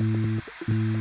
mm -hmm.